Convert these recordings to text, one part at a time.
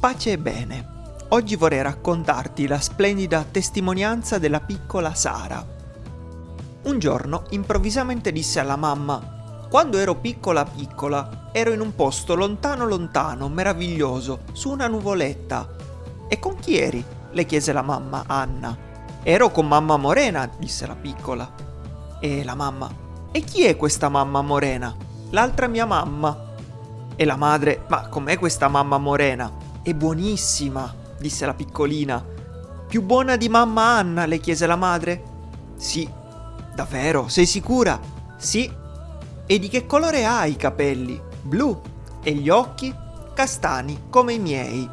Pace e bene. Oggi vorrei raccontarti la splendida testimonianza della piccola Sara. Un giorno improvvisamente disse alla mamma: Quando ero piccola piccola, ero in un posto lontano lontano, meraviglioso, su una nuvoletta. E con chi eri? le chiese la mamma, Anna. Ero con mamma Morena, disse la piccola. E la mamma: E chi è questa mamma Morena? L'altra mia mamma. E la madre: Ma com'è questa mamma Morena? È buonissima, disse la piccolina. Più buona di mamma Anna, le chiese la madre. Sì. Davvero? Sei sicura? Sì. E di che colore ha i capelli? Blu. E gli occhi? Castani, come i miei.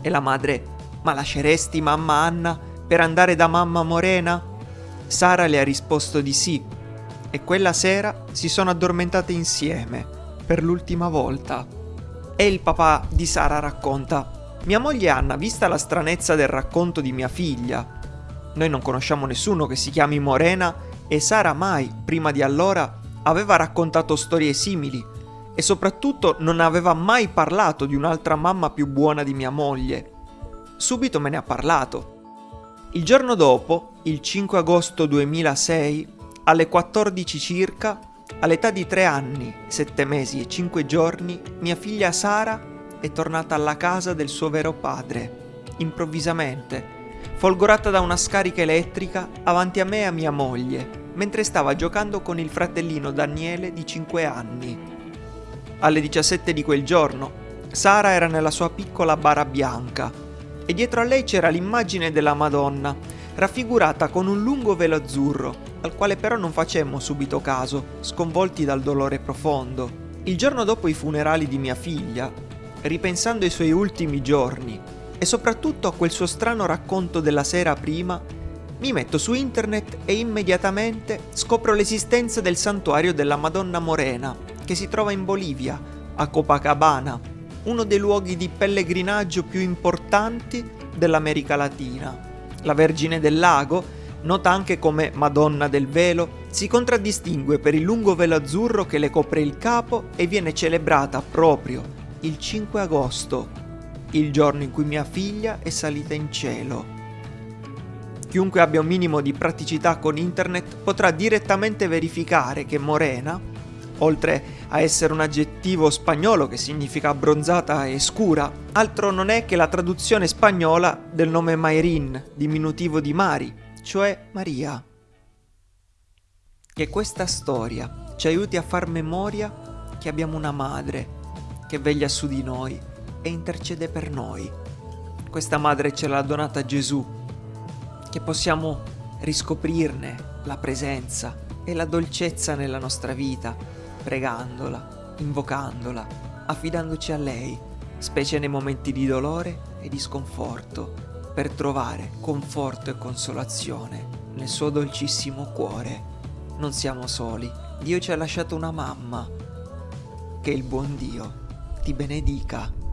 E la madre, ma lasceresti mamma Anna per andare da mamma Morena? Sara le ha risposto di sì. E quella sera si sono addormentate insieme, per l'ultima volta. E il papà di Sara racconta, mia moglie Anna, vista la stranezza del racconto di mia figlia, noi non conosciamo nessuno che si chiami Morena e Sara mai, prima di allora, aveva raccontato storie simili e soprattutto non aveva mai parlato di un'altra mamma più buona di mia moglie. Subito me ne ha parlato. Il giorno dopo, il 5 agosto 2006, alle 14 circa, All'età di tre anni, sette mesi e cinque giorni, mia figlia Sara è tornata alla casa del suo vero padre, improvvisamente, folgorata da una scarica elettrica avanti a me e a mia moglie, mentre stava giocando con il fratellino Daniele di cinque anni. Alle 17 di quel giorno, Sara era nella sua piccola bara bianca e dietro a lei c'era l'immagine della Madonna, raffigurata con un lungo velo azzurro al quale però non facemmo subito caso, sconvolti dal dolore profondo. Il giorno dopo i funerali di mia figlia, ripensando ai suoi ultimi giorni e soprattutto a quel suo strano racconto della sera prima, mi metto su internet e immediatamente scopro l'esistenza del santuario della Madonna Morena, che si trova in Bolivia, a Copacabana, uno dei luoghi di pellegrinaggio più importanti dell'America Latina. La Vergine del Lago nota anche come Madonna del Velo, si contraddistingue per il lungo velo azzurro che le copre il capo e viene celebrata proprio il 5 agosto, il giorno in cui mia figlia è salita in cielo. Chiunque abbia un minimo di praticità con internet potrà direttamente verificare che Morena, oltre a essere un aggettivo spagnolo che significa abbronzata e scura, altro non è che la traduzione spagnola del nome Mayrin, diminutivo di Mari, cioè Maria. Che questa storia ci aiuti a far memoria che abbiamo una madre che veglia su di noi e intercede per noi. Questa madre ce l'ha donata Gesù, che possiamo riscoprirne la presenza e la dolcezza nella nostra vita, pregandola, invocandola, affidandoci a lei, specie nei momenti di dolore e di sconforto per trovare conforto e consolazione nel suo dolcissimo cuore. Non siamo soli, Dio ci ha lasciato una mamma. Che il buon Dio ti benedica.